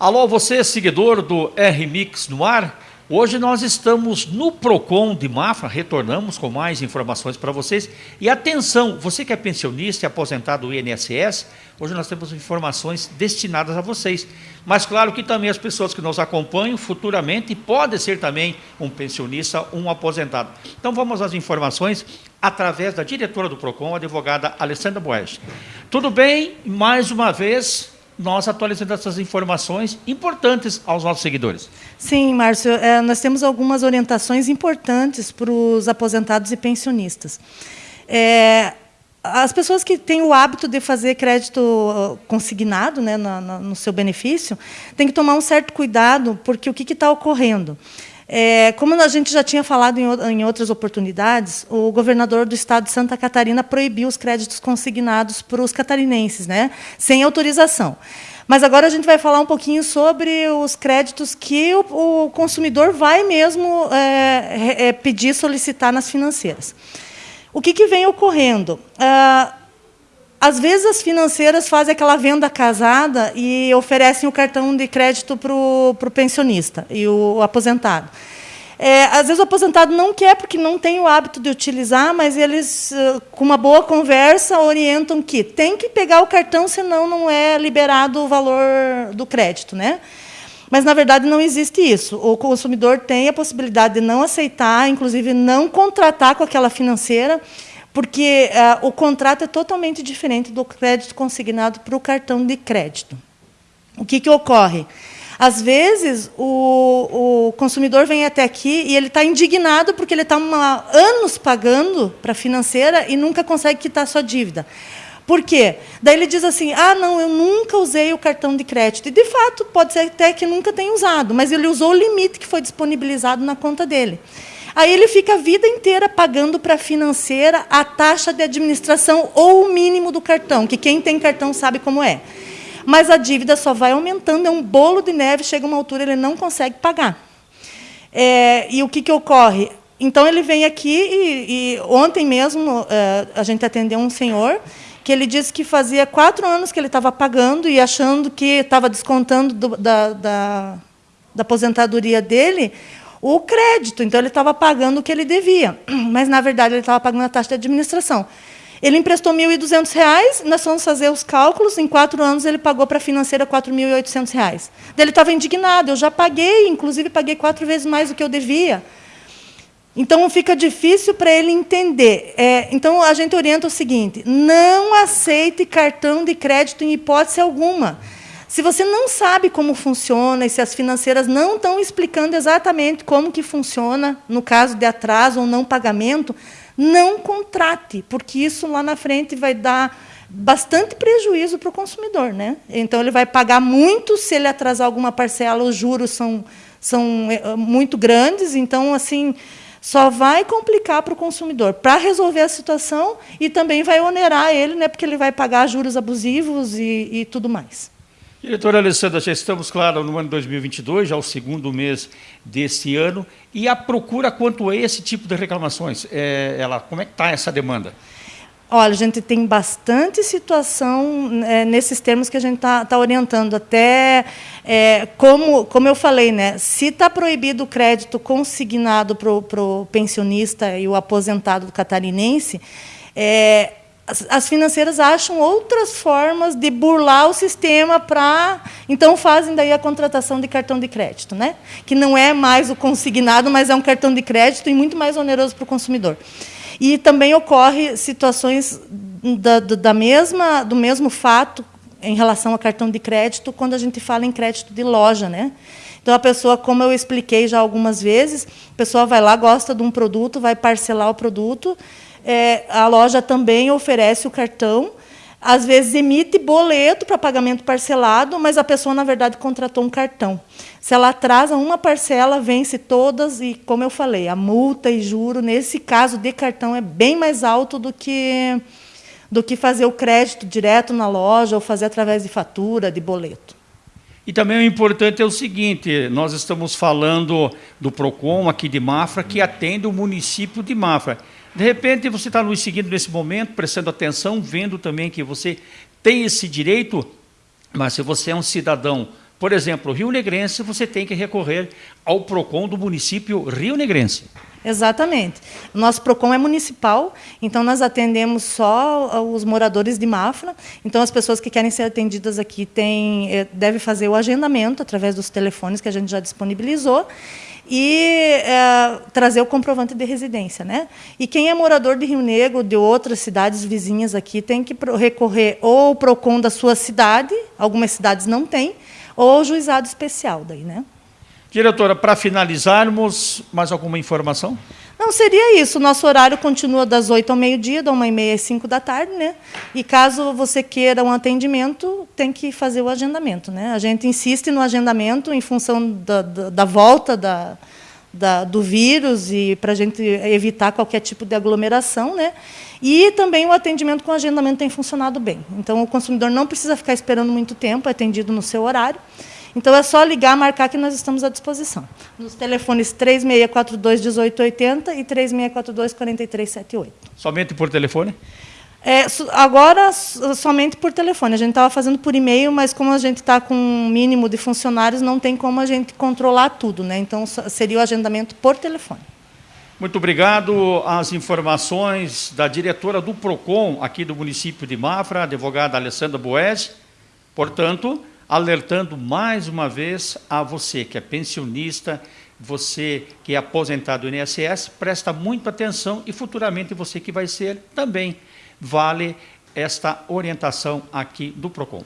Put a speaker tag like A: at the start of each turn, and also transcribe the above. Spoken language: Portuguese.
A: Alô, você seguidor do R-Mix no ar? Hoje nós estamos no Procon de Mafra, retornamos com mais informações para vocês. E atenção, você que é pensionista e aposentado do INSS, hoje nós temos informações destinadas a vocês. Mas claro que também as pessoas que nos acompanham futuramente podem ser também um pensionista, um aposentado. Então vamos às informações através da diretora do Procon, a advogada Alessandra Boes. Tudo bem? Mais uma vez, nós atualizando essas informações importantes aos nossos seguidores.
B: Sim, Márcio, é, nós temos algumas orientações importantes para os aposentados e pensionistas. É, as pessoas que têm o hábito de fazer crédito consignado né, no, no seu benefício, têm que tomar um certo cuidado, porque o que está ocorrendo? É, como a gente já tinha falado em, em, outras oportunidades, o governador do estado de Santa Catarina proibiu os créditos consignados para os catarinenses, né, sem autorização. Mas agora a gente vai falar um pouquinho sobre os créditos que o, o consumidor vai mesmo é, é, pedir, solicitar nas financeiras. O que, que vem ocorrendo? Ah, às vezes as financeiras fazem aquela venda casada e oferecem o cartão de crédito para o pensionista e o aposentado. É, às vezes o aposentado não quer porque não tem o hábito de utilizar, mas eles, com uma boa conversa, orientam que tem que pegar o cartão, senão não é liberado o valor do crédito. Né? Mas, na verdade, não existe isso. O consumidor tem a possibilidade de não aceitar, inclusive não contratar com aquela financeira, porque uh, o contrato é totalmente diferente do crédito consignado para o cartão de crédito. O que, que ocorre? Às vezes, o, o consumidor vem até aqui e ele está indignado porque ele está anos pagando para a financeira e nunca consegue quitar sua dívida. Por quê? Daí ele diz assim: ah, não, eu nunca usei o cartão de crédito. E, de fato, pode ser até que nunca tenha usado, mas ele usou o limite que foi disponibilizado na conta dele. Aí ele fica a vida inteira pagando para a financeira a taxa de administração ou o mínimo do cartão, que quem tem cartão sabe como é. Mas a dívida só vai aumentando, é um bolo de neve, chega uma altura ele não consegue pagar. É, e o que, que ocorre? Então ele vem aqui e, e ontem mesmo é, a gente atendeu um senhor que ele disse que fazia quatro anos que ele estava pagando e achando que estava descontando do, da, da, da aposentadoria dele o crédito. Então, ele estava pagando o que ele devia. Mas, na verdade, ele estava pagando a taxa de administração. Ele emprestou R$ 1.200, nós fomos fazer os cálculos, em quatro anos ele pagou para a financeira R$ 4.800. Ele estava indignado, eu já paguei, inclusive paguei quatro vezes mais do que eu devia. Então, fica difícil para ele entender. É, então, a gente orienta o seguinte, não aceite cartão de crédito em hipótese alguma. Se você não sabe como funciona e se as financeiras não estão explicando exatamente como que funciona no caso de atraso ou não pagamento, não contrate, porque isso lá na frente vai dar bastante prejuízo para o consumidor. Né? Então, ele vai pagar muito se ele atrasar alguma parcela, os juros são, são eh, muito grandes, então, assim, só vai complicar para o consumidor para resolver a situação e também vai onerar ele, né, porque ele vai pagar juros abusivos e, e tudo mais.
A: Diretora Alessandra, já estamos, claro, no ano 2022, já o segundo mês desse ano, e a procura quanto a esse tipo de reclamações, é, ela, como é que está essa demanda?
B: Olha, a gente tem bastante situação é, nesses termos que a gente está tá orientando. Até, é, como, como eu falei, né, se está proibido o crédito consignado para o pensionista e o aposentado catarinense, é, as, as, financeiras acham outras formas de burlar o sistema para. Então, fazem daí a contratação de cartão de crédito, né? que não é mais o consignado, mas é um cartão de crédito e muito mais oneroso para o consumidor. E também ocorre situações da, da mesma, do mesmo fato em relação a cartão de crédito quando a gente fala em crédito de loja. Né? Então, a pessoa, como eu expliquei já algumas vezes, a pessoa vai lá, gosta de um produto, vai parcelar o produto, é, a loja também oferece o cartão, às vezes emite boleto para pagamento parcelado, mas a pessoa, na verdade, contratou um cartão. Se ela atrasa uma parcela, vence todas, e, como eu falei, a multa e juro, nesse caso de cartão, é bem mais alto do que, do que fazer o crédito direto na loja ou fazer através de fatura, de boleto.
A: E também o importante é o seguinte, nós estamos falando do PROCON aqui de Mafra, que atende o município de Mafra. De repente, você está nos seguindo nesse momento, prestando atenção, vendo também que você tem esse direito, mas se você é um cidadão Por exemplo, Rio Negrense, você tem que recorrer ao PROCON do município Rio Negrense.
B: Exatamente. Nosso PROCON é municipal, então nós atendemos só os moradores de Mafra. Então as pessoas que querem ser atendidas aqui têm, eh, devem fazer o agendamento através dos telefones que a gente já disponibilizou e é, trazer o comprovante de residência. Né? E quem é morador de Rio Negro, de outras cidades vizinhas aqui, tem que recorrer ou ao PROCON da sua cidade, algumas cidades não têm, ou juizado especial. Daí, né?
A: Diretora, para finalizarmos, mais alguma informação?
B: Não, seria isso. Nosso horário continua das 8 ao meio-dia, da 1h30 às 5 da tarde, né? E caso você queira um atendimento, tem que fazer o agendamento, né? A gente insiste no agendamento em função da, da, da volta da, da, do vírus e para a gente evitar qualquer tipo de aglomeração, né? E também o atendimento com agendamento tem funcionado bem. Então, o consumidor não precisa ficar esperando muito tempo, é atendido no seu horário. Então é só ligar, marcar que nós estamos à disposição. Nos telefones 3642 1880 e 3642 4378.
A: Somente por telefone?
B: É, agora, somente por telefone. A gente estava fazendo por e-mail, mas como a gente está com um mínimo de funcionários, não tem como a gente controlar tudo. Né? Então, seria o agendamento por telefone.
A: Muito obrigado. As informações da diretora do PROCON, aqui do município de Mafra, a advogada Alessandra Boes. Portanto, alertando mais uma vez a você que é pensionista, você que é aposentado do INSS, presta muita atenção e futuramente você que vai ser também vale esta orientação aqui do PROCON.